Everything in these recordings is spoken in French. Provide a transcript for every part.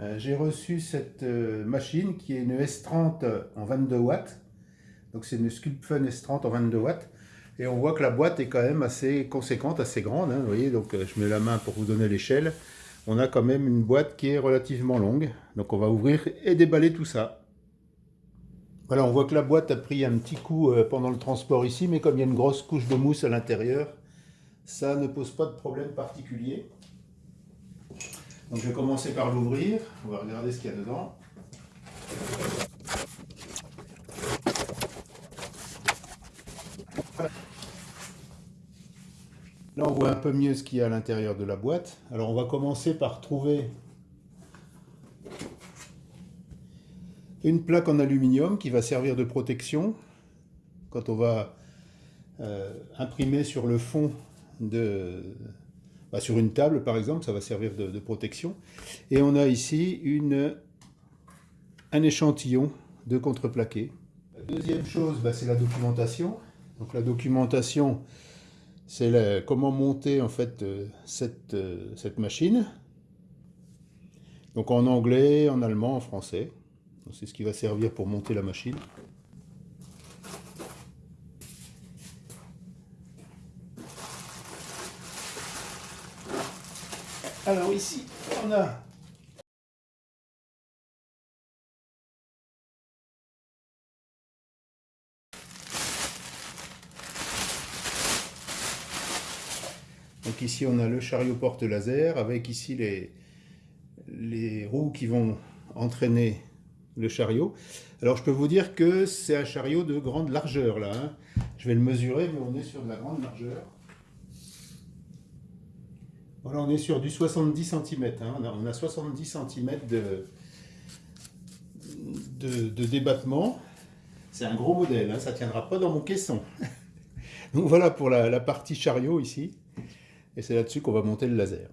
euh, j'ai reçu cette euh, machine qui est une S30 en 22 watts. Donc c'est une Sculpfun S30 en 22 watts. Et on voit que la boîte est quand même assez conséquente, assez grande. Hein, vous voyez, donc euh, je mets la main pour vous donner l'échelle. On a quand même une boîte qui est relativement longue. Donc on va ouvrir et déballer tout ça. Voilà, on voit que la boîte a pris un petit coup pendant le transport ici, mais comme il y a une grosse couche de mousse à l'intérieur, ça ne pose pas de problème particulier. Donc je vais commencer par l'ouvrir, on va regarder ce qu'il y a dedans. Là on voit un peu mieux ce qu'il y a à l'intérieur de la boîte. Alors on va commencer par trouver une plaque en aluminium qui va servir de protection quand on va euh, imprimer sur le fond de, bah, sur une table, par exemple, ça va servir de, protection. Et on a ici un échantillon de contreplaqué. La deuxième chose, bah, c'est la documentation. Donc la documentation, c'est comment monter en fait euh, euh, cette machine. Donc en anglais, en allemand, en français. C'est ce qui va servir pour monter la machine. Alors ici, on a Donc ici on a le chariot porte laser avec ici les, roues qui vont entraîner le chariot. Alors je peux vous dire que c'est un chariot de grande largeur là. Hein. Je vais le mesurer mais on est sur de la grande largeur. Voilà, on est sur du 70 cm. Hein. On, a, 70 cm de, débattement. C'est un gros modèle, hein. ça ne tiendra pas dans mon caisson. Donc voilà pour la, partie chariot ici. Et c'est là-dessus qu'on va monter le laser.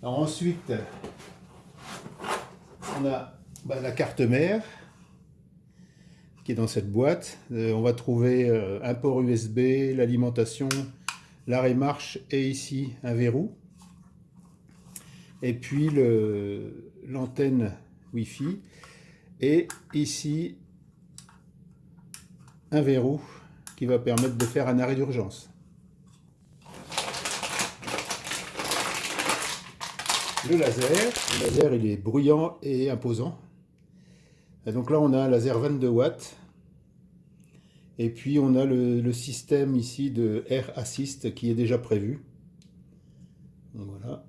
Alors ensuite, on a bah, la carte mère qui est dans cette boîte. Euh, on va trouver euh, un port USB, l'alimentation, l'arrêt marche et ici un verrou. Et puis l'antenne Wi-Fi. Et ici un verrou qui va permettre de faire un arrêt d'urgence. Le laser, le laser il est bruyant et imposant. donc là on a un laser 22 watts et puis on a le, système ici de Air Assist qui est déjà prévu. Voilà.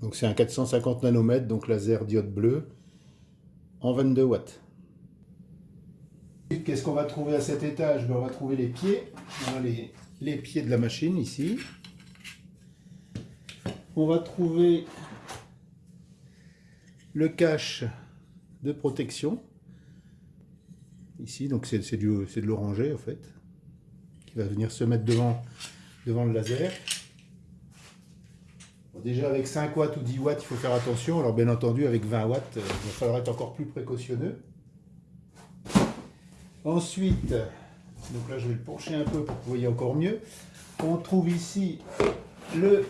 Donc c'est un 450 nanomètres, donc laser diode bleue, en 22 watts. Qu'est-ce qu'on va trouver à cet étage? Ben, On va trouver les pieds, les pieds de la machine ici. On va trouver le cache de protection ici, donc c'est de l'oranger en fait, qui va venir se mettre devant, devant le laser. déjà avec 5 watts ou 10 watts, il faut faire attention, alors bien entendu avec 20 watts, euh, il va falloir être encore plus précautionneux. Ensuite, donc là je vais le pencher un peu pour que vous voyez encore mieux, on trouve ici le,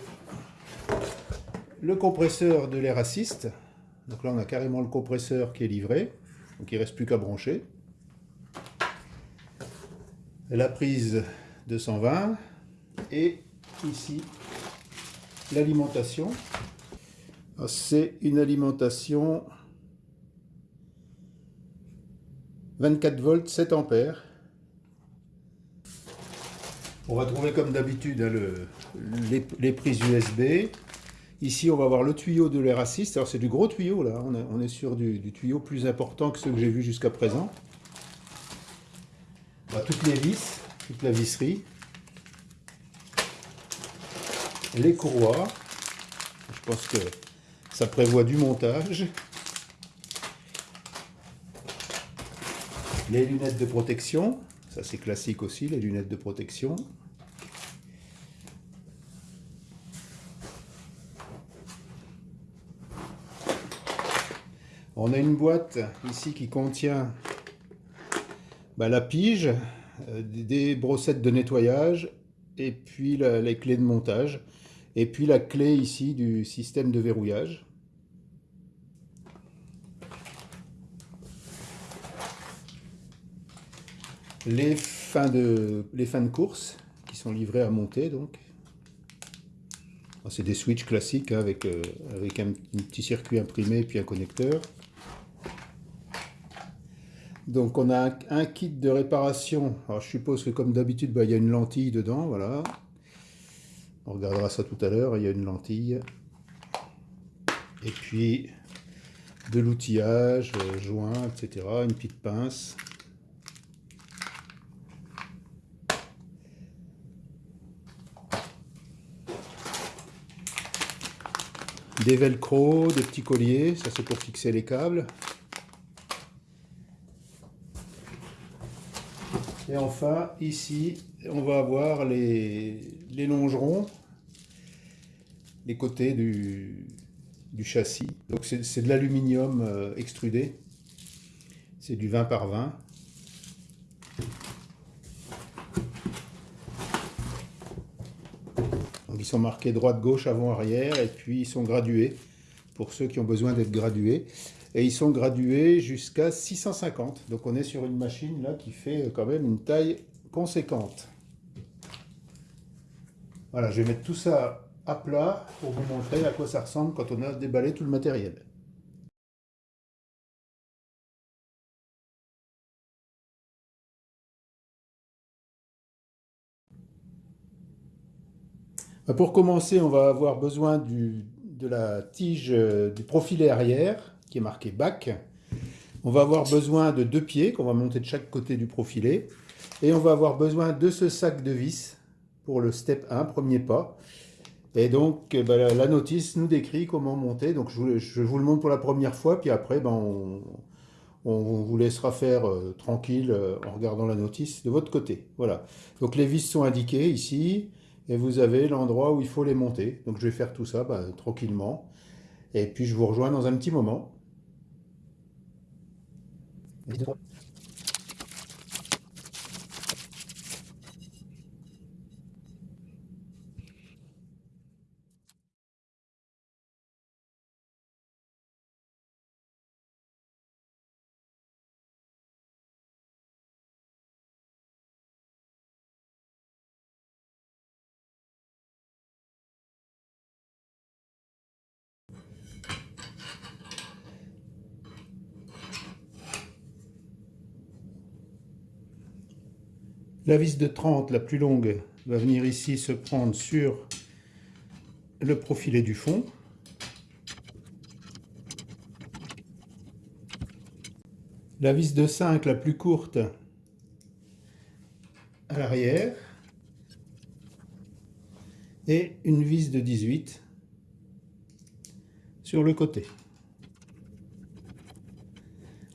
le compresseur de l'air assist. Donc là on a carrément le compresseur qui est livré, donc il ne reste plus qu'à brancher la prise 220 et ici l'alimentation. C'est une alimentation 24 volts 7 ampères. On va trouver comme d'habitude hein, les, prises USB. Ici, on va voir le tuyau de l'air assist. Alors, c'est du gros tuyau, là. On, est sur du, du tuyau plus important que ceux que j'ai vus jusqu'à présent toutes les vis, toute la visserie, les courroies, je pense que ça prévoit du montage, les lunettes de protection, ça c'est classique aussi, les lunettes de protection, On a une boîte ici qui contient bah, la pige, euh, des brossettes de nettoyage et puis les clés de montage, et puis la clé ici du système de verrouillage. Les fins de, course qui sont livrées à monter donc. C'est des switches classiques hein, avec, euh, avec un, petit circuit imprimé puis un connecteur. Donc on a un, kit de réparation. Alors je suppose que comme d'habitude, bah, il y a une lentille dedans, voilà. On regardera ça tout à l'heure, il y a une lentille. Et puis de l'outillage, euh, joint, etc. Une petite pince. Des velcro, des petits colliers, ça c'est pour fixer les câbles. Et enfin, ici, on va avoir les, longerons, les côtés du, châssis. Donc c'est de l'aluminium euh, extrudé. C'est du 20 par 20. ils sont marqués droite, gauche, avant, arrière, et puis ils sont gradués, pour ceux qui ont besoin d'être gradués et ils sont gradués jusqu'à 650. Donc on est sur une machine là qui fait quand même une taille conséquente. Voilà, je vais mettre tout ça à plat pour vous montrer à quoi ça ressemble quand on a déballé tout le matériel. Pour commencer, on va avoir besoin du, de la tige euh, du profilet arrière qui est marqué bac. On va avoir besoin de deux pieds qu'on va monter de chaque côté du profilet. Et on va avoir besoin de ce sac de vis pour le step 1, premier pas. Et donc, eh ben, la notice nous décrit comment monter. Donc, je vous, le montre pour la première fois, puis après, ben, on, vous laissera faire euh, tranquille euh, en regardant la notice de votre côté. Voilà. Donc, les vis sont indiquées ici, et vous avez l'endroit où il faut les monter. Donc, je vais faire tout ça ben, tranquillement. Et puis, je vous rejoins dans un petit moment. Python. La vis de 30, la plus longue, va venir ici se prendre sur le profilet du fond. La vis de 5, la plus courte, à l'arrière. Et une vis de 18 sur le côté.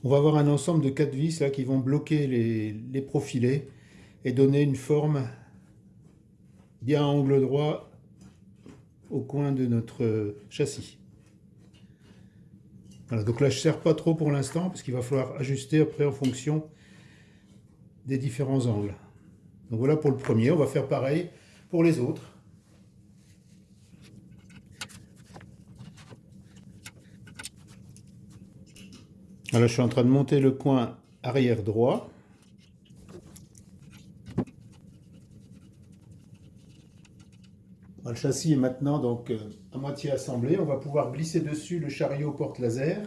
On va avoir un ensemble de 4 vis qui vont bloquer les profilés et donner une forme bien à angle droit au coin de notre châssis. Voilà, donc là je ne serre pas trop pour l'instant parce qu'il va falloir ajuster après en fonction des différents angles. Donc voilà pour le premier, on va faire pareil pour les autres. Alors je suis en train de monter le coin arrière droit. Le châssis est maintenant donc euh, à moitié assemblé. On va pouvoir glisser dessus le chariot porte laser.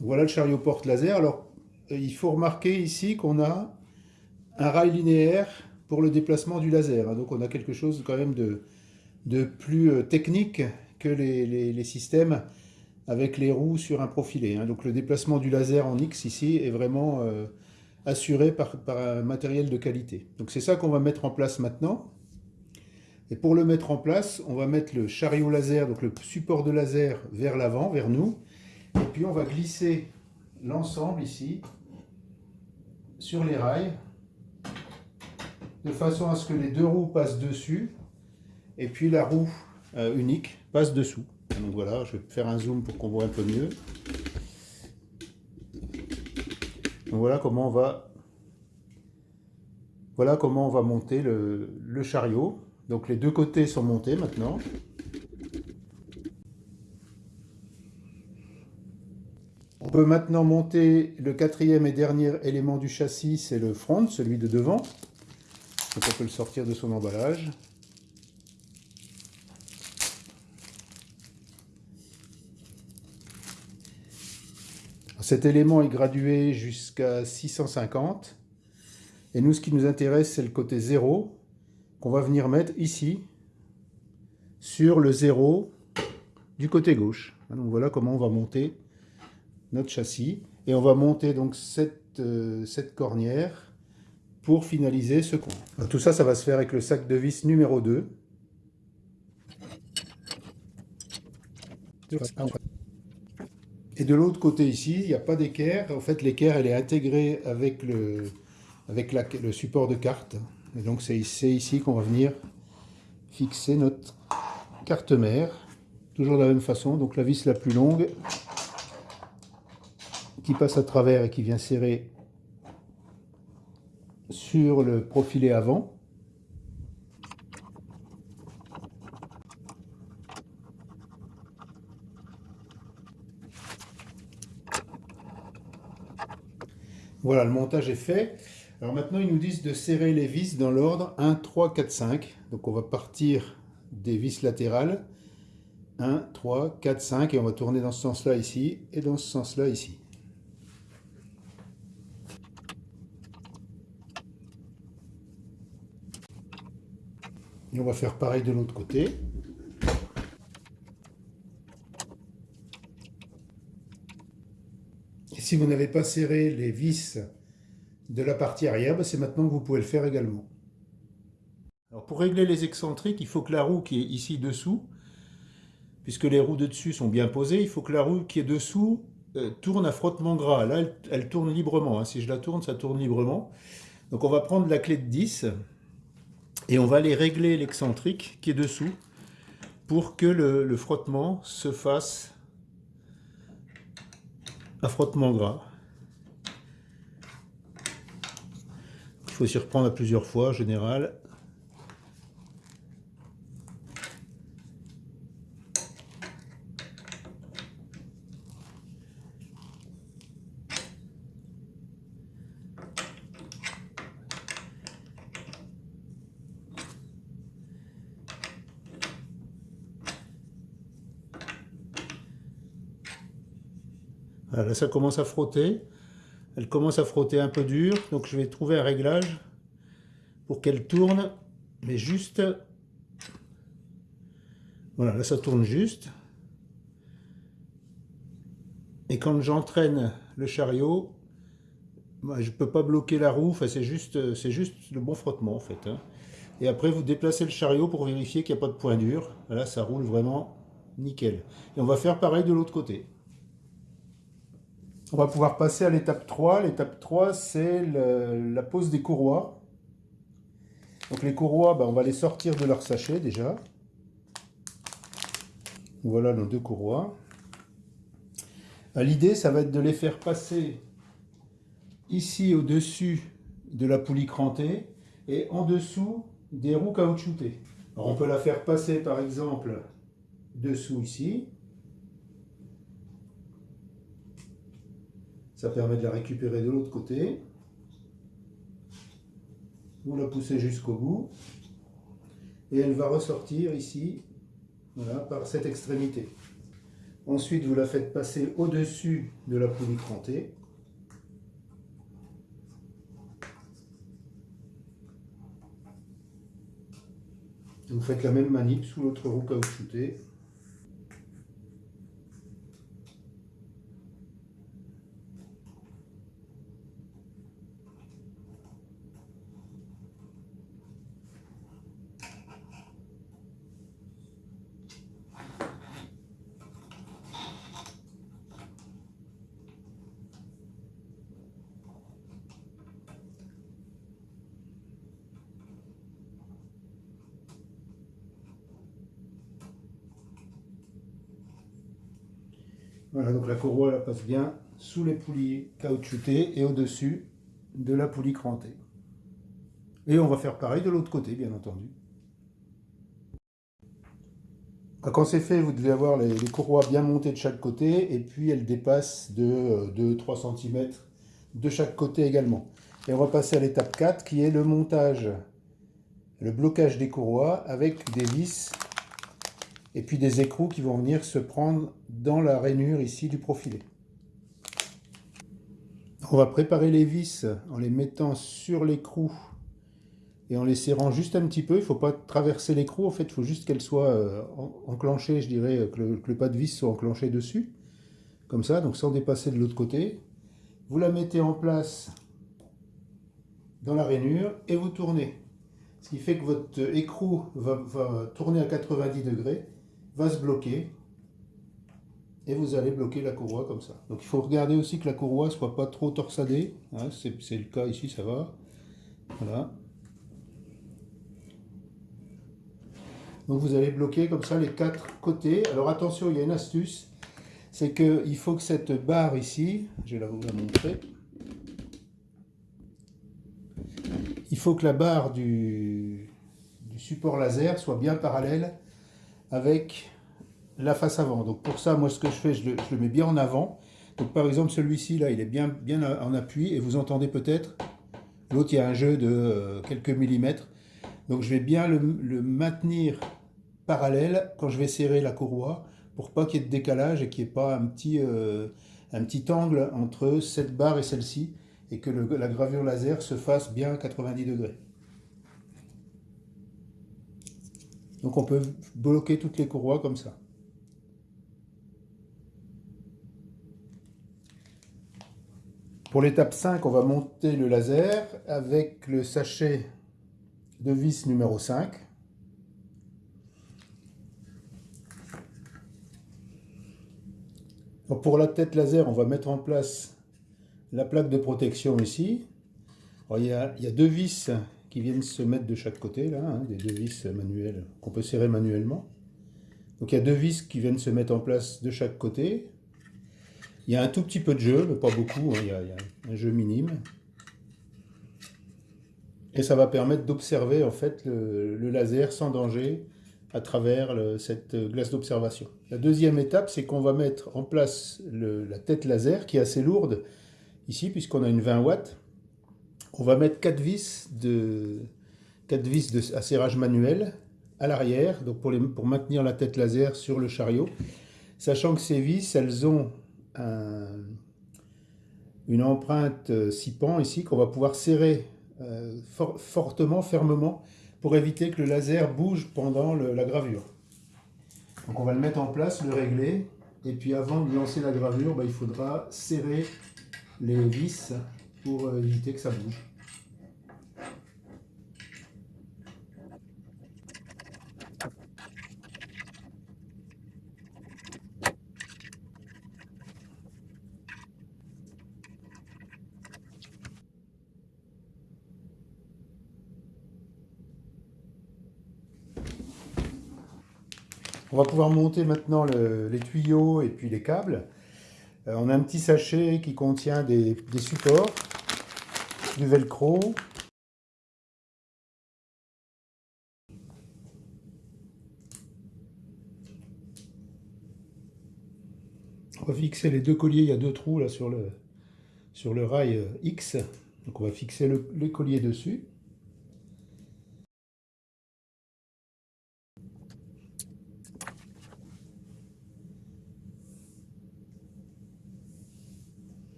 Voilà le chariot porte laser. Alors, euh, il faut remarquer ici qu'on a un rail linéaire pour le déplacement du laser. Hein. Donc, on a quelque chose quand même de, de plus euh, technique que les, systèmes avec les roues sur un profilé. Hein. Donc, le déplacement du laser en X ici est vraiment assuré par, par un matériel de qualité. Donc, c'est ça qu'on va mettre en place maintenant. Et pour le mettre en place, on va mettre le chariot laser, donc le support de laser vers l'avant, vers nous. Et puis on va glisser l'ensemble ici sur les rails de façon à ce que les deux roues passent dessus et puis la roue euh, unique passe dessous. Donc voilà, je vais faire un zoom pour qu'on voit un peu mieux. Donc voilà comment on va, voilà comment on va monter le chariot. Donc les deux côtés sont montés maintenant. On peut maintenant monter le quatrième et dernier élément du châssis, c'est le front, celui de devant. Donc on peut le sortir de son emballage. Cet élément est gradué jusqu'à 650. Et nous, ce qui nous intéresse, c'est le côté 0 qu'on va venir mettre ici, sur le 0 du côté gauche. Donc voilà comment on va monter notre châssis. Et on va monter donc cette, euh, cette cornière pour finaliser ce coin. tout ça, ça va se faire avec le sac de vis numéro 2. Et de l'autre côté ici, il n'y a pas d'équerre. En fait, l'équerre, elle est intégrée avec le, avec le support de carte. Et donc, c'est ici qu'on va venir fixer notre carte mère. Toujours de la même façon. Donc, la vis la plus longue qui passe à travers et qui vient serrer sur le profilé avant. Voilà, le montage est fait. Alors maintenant, ils nous disent de serrer les vis dans l'ordre 1, 3, 4, 5. Donc on va partir des vis latérales. 1, 3, 4, 5. Et on va tourner dans ce sens-là ici et dans ce sens-là ici. Et on va faire pareil de l'autre côté. Et si vous n'avez pas serré les vis de la partie arrière, ben, c'est maintenant que vous pouvez le faire également. Pour régler les excentriques, il faut que la roue qui est ici dessous, puisque les roues de dessus sont bien posées, il faut que la roue qui est dessous euh, tourne à frottement gras. Là, elle, tourne librement. Hein. Si je la tourne, ça tourne librement. Donc on va prendre la clé de 10 et on va aller régler l'excentrique qui est dessous pour que le, frottement se fasse à frottement gras. Faut s'y reprendre à plusieurs fois en général. là, ça commence à frotter. Elle commence à frotter un peu dur, donc je vais trouver un réglage pour qu'elle tourne, mais juste... Voilà, là ça tourne juste. Et quand j'entraîne le chariot, bah, je ne peux pas bloquer la roue, enfin, c'est juste, juste le bon frottement en fait. Hein. Et après vous déplacez le chariot pour vérifier qu'il n'y a pas de point dur. Là ça roule vraiment nickel. Et on va faire pareil de l'autre côté. On va pouvoir passer à l'étape 3. L'étape 3, c'est la pose des courroies. Donc les courroies, ben, on va les sortir de leur sachet déjà. Voilà nos deux courroies. Euh, l'idée, ça va être de les faire passer ici au-dessus de la poulie crantée et en dessous des roues caoutchoutées. on peut la faire passer par exemple dessous ici. Ça permet de la récupérer de l'autre côté. Vous la poussez jusqu'au bout. Et elle va ressortir ici, par cette extrémité. Ensuite, vous la faites passer au-dessus de la poulie crantée. Vous faites la même manip sous l'autre roue caoutchoutée. Voilà, donc la courroie passe bien sous les poulies caoutchoutées et au-dessus de la poulie crantée. Et on va faire pareil de l'autre côté, bien entendu. Quand c'est fait, vous devez avoir les, courroies bien montées de chaque côté et puis elles dépassent de 2-3 cm de chaque côté également. Et on va passer à l'étape 4 qui est le montage, le blocage des courroies avec des vis et puis des écrous qui vont venir se prendre dans la rainure ici du profilé. On va préparer les vis en les mettant sur l'écrou et en les serrant juste un petit peu. Il ne faut pas traverser l'écrou, en fait, il faut juste qu'elle soit euh, enclenchée, je dirais, que le, pas de vis soit enclenché dessus. Comme ça, donc sans dépasser de l'autre côté. Vous la mettez en place dans la rainure et vous tournez. Ce qui fait que votre écrou va, va tourner à 90 degrés, va se bloquer et vous allez bloquer la courroie comme ça. Donc il faut regarder aussi que la courroie soit pas trop torsadée. Hein, c'est le cas ici, ça va. Voilà. Donc vous allez bloquer comme ça les quatre côtés. Alors attention, il y a une astuce, c'est qu'il faut que cette barre ici, je vais vous la montrer, il faut que la barre du, support laser soit bien parallèle avec la face avant. Donc pour ça, moi ce que je fais, je le, mets bien en avant. Donc par exemple celui-ci là, il est bien, bien en appui et vous entendez peut-être, l'autre il y a un jeu de euh, quelques millimètres. Donc je vais bien le maintenir parallèle quand je vais serrer la courroie pour pas qu'il y ait de décalage et qu'il n'y ait pas un petit, euh, un petit angle entre cette barre et celle-ci et que la gravure laser se fasse bien 90 degrés. Donc on peut bloquer toutes les courroies comme ça. Pour l'étape 5, on va monter le laser avec le sachet de vis numéro 5. pour la tête laser, on va mettre en place la plaque de protection ici. il, y a, deux vis qui viennent se mettre de chaque côté, là, hein, des deux vis manuelles qu'on peut serrer manuellement. Donc il y a deux vis qui viennent se mettre en place de chaque côté. Il y a un tout petit peu de jeu, mais pas beaucoup, hein, il, y a, un jeu minime. Et ça va permettre d'observer en fait le laser sans danger à travers cette glace d'observation. La deuxième étape, c'est qu'on va mettre en place la tête laser, qui est assez lourde, ici, puisqu'on a une 20 watts. On va mettre 4 vis, de, 4 vis à serrage manuel à l'arrière, donc pour, maintenir la tête laser sur le chariot, sachant que ces vis, elles ont une empreinte 6 pans ici, qu'on va pouvoir serrer euh, fortement, fermement, pour éviter que le laser bouge pendant la gravure. Donc on va le mettre en place, le régler, et puis avant de lancer la gravure, bah, il faudra serrer les vis pour euh, éviter que ça bouge. On va pouvoir monter maintenant les tuyaux et puis les câbles. Euh, on a un petit sachet qui contient des, supports, velcro, On va fixer les deux colliers, il y a deux trous là sur le, rail euh, X. Donc on va fixer le, les dessus.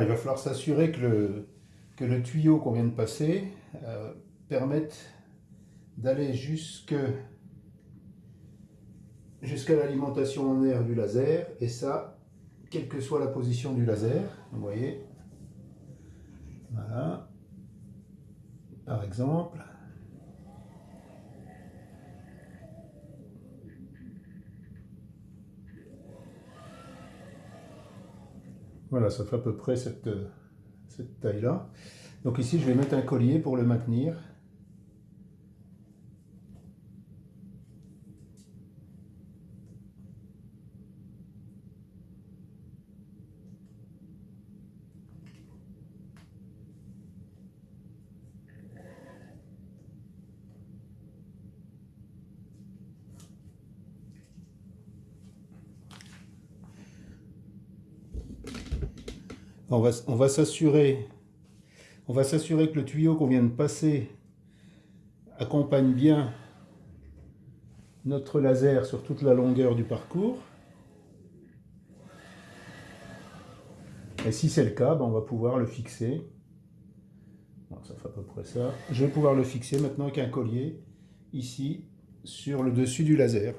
Il va falloir s'assurer que le, que le tuyau qu'on vient de passer euh, permette d'aller jusque jusqu'à l'alimentation en air du laser, et ça, quelle que soit la position du laser, vous voyez, voilà, par exemple, Voilà, ça fait à peu près cette, cette taille-là. Donc ici, je vais mettre un collier pour le maintenir. On va, s'assurer que le tuyau qu'on vient de passer accompagne bien notre laser sur toute la longueur du parcours. Et si c'est le cas, ben, on va pouvoir le fixer. ça fait à peu près ça. Je vais pouvoir le fixer maintenant avec un collier, ici, sur le dessus du laser.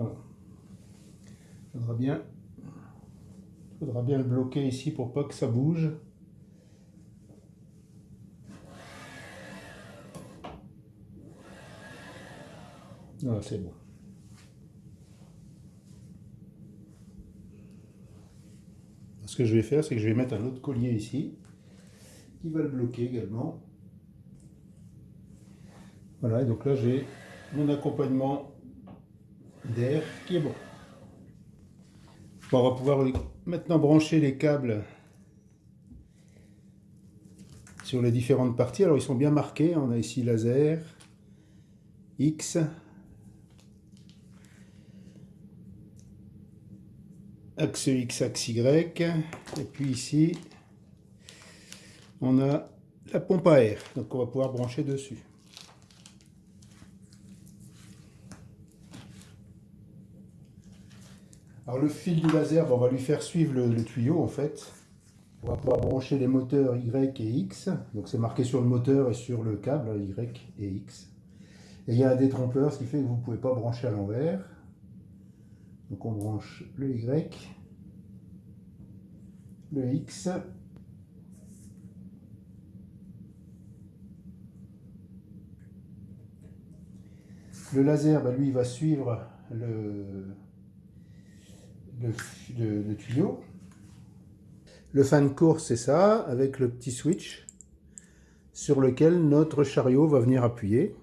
Voilà. Faudra bien, faudra bien le bloquer ici pour pas que ça bouge. Voilà, c'est bon. Ce que je vais faire, c'est que je vais mettre un autre collier ici, qui va le bloquer également. Voilà, et donc là j'ai mon accompagnement d'air qui est bon. on va pouvoir maintenant brancher les câbles sur les différentes parties. Alors ils sont bien marqués, on a ici laser, X, axe X, axe Y, et puis ici on a la pompe à air, donc on va pouvoir brancher dessus. Alors le fil du laser, on va lui faire suivre le, tuyau en fait. On va pouvoir brancher les moteurs Y et X. Donc c'est marqué sur le moteur et sur le câble Y et X. Et il y a un détrompeur, ce qui fait que vous ne pouvez pas brancher à l'envers. Donc on branche le Y, le X. Le laser, ben, lui, va suivre le, le, tuyau. Le fan de course, c'est ça, avec le petit switch sur lequel notre chariot va venir appuyer.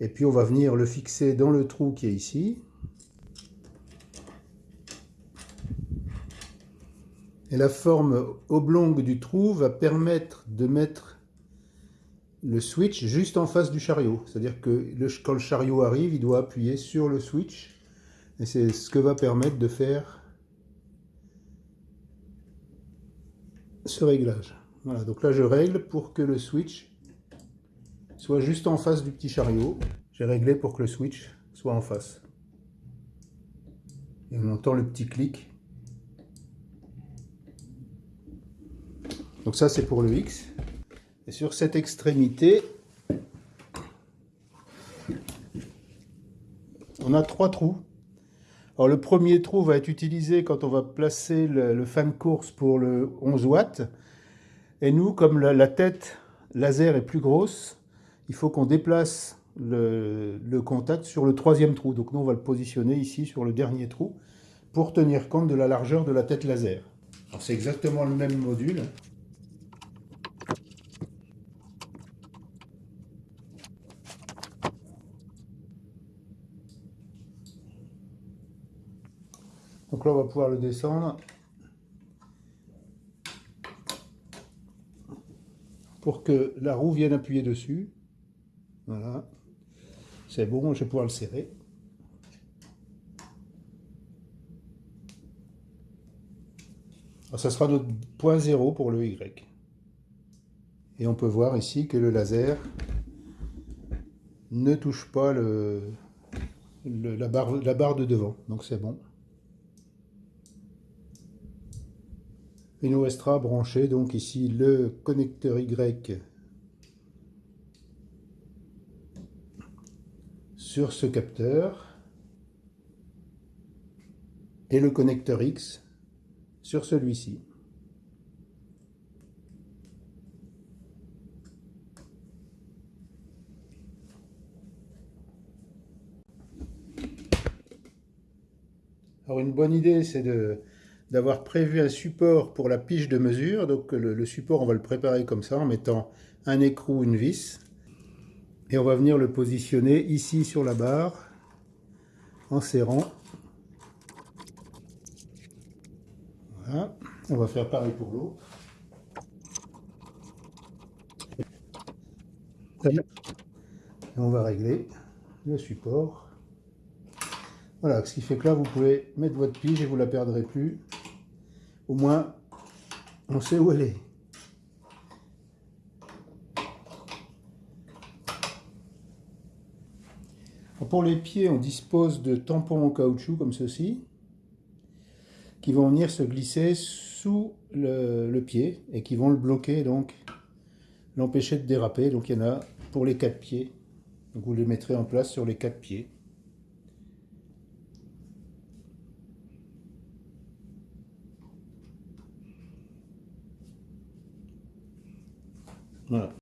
Et puis on va venir le fixer dans le trou qui est ici. Et la forme oblongue du trou va permettre de mettre le switch juste en face du chariot. C'est-à-dire que quand le chariot arrive, il doit appuyer sur le switch et c'est ce que va permettre de faire ce réglage. Voilà, donc là je règle pour que le switch soit juste en face du petit chariot. J'ai réglé pour que le switch soit en face. Et on entend le petit clic. Donc ça c'est pour le X. Et sur cette extrémité, on a trois trous. Alors le premier trou va être utilisé quand on va placer le, fan course pour le 11 watts. Et nous, comme la, tête laser est plus grosse, il faut qu'on déplace le, contact sur le troisième trou. Donc nous, on va le positionner ici sur le dernier trou pour tenir compte de la largeur de la tête laser. c'est exactement le même module. Donc là, on va pouvoir le descendre. Pour que la roue vienne appuyer dessus. Voilà. C'est bon, je vais pouvoir le serrer. Alors, ça sera notre point zéro pour le Y. Et on peut voir ici que le laser ne touche pas la barre de devant. Donc c'est bon. Il nous restera brancher donc ici le connecteur Y sur ce capteur et le connecteur X sur celui-ci. Alors une bonne idée c'est de d'avoir prévu un support pour la pige de mesure. Donc le, support, on va le préparer comme ça en mettant un écrou, une vis. Et on va venir le positionner ici sur la barre en serrant. Voilà. On va faire pareil pour l'autre. on va régler le support. Voilà, ce qui fait que là, vous pouvez mettre votre pige et vous la perdrez plus. Au moins, on sait où elle est. Pour les pieds, on dispose de tampons en caoutchouc comme ceci, qui vont venir se glisser sous le, pied et qui vont le bloquer, donc l'empêcher de déraper. Donc il y en a pour les quatre pieds. Vous les mettrez en place sur les quatre pieds. Voilà.